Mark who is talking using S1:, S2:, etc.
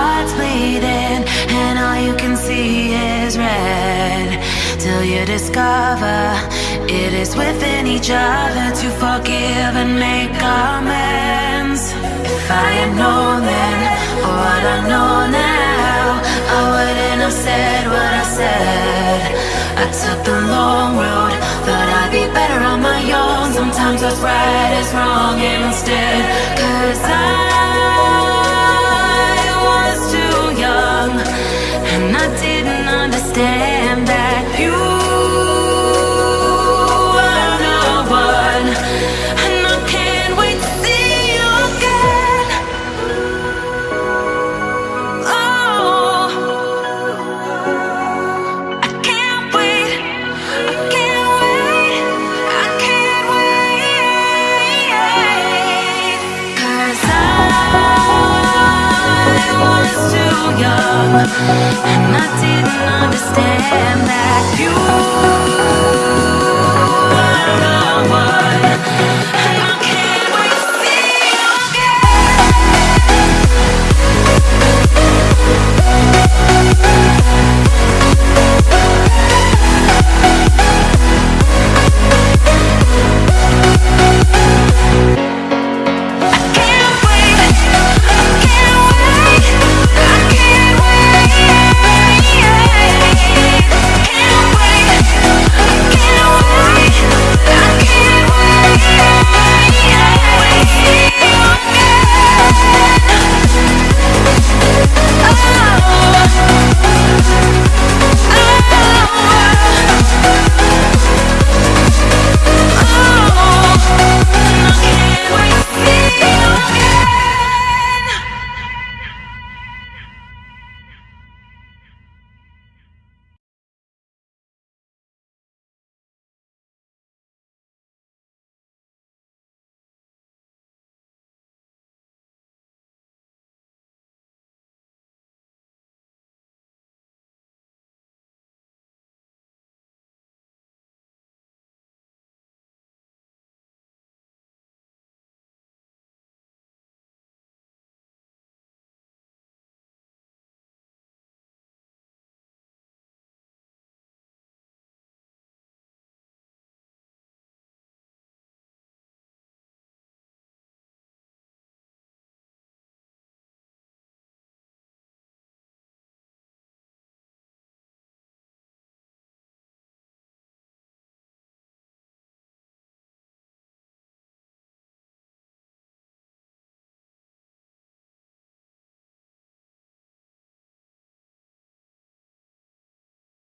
S1: heart's bleeding and all you can see is red till you discover it is within each other to forgive and make amends. If I had known then what I know now, I wouldn't have said what I said. I took the long road, thought I'd be better on my own. Sometimes what's right is wrong instead. Understand I didn't understand that you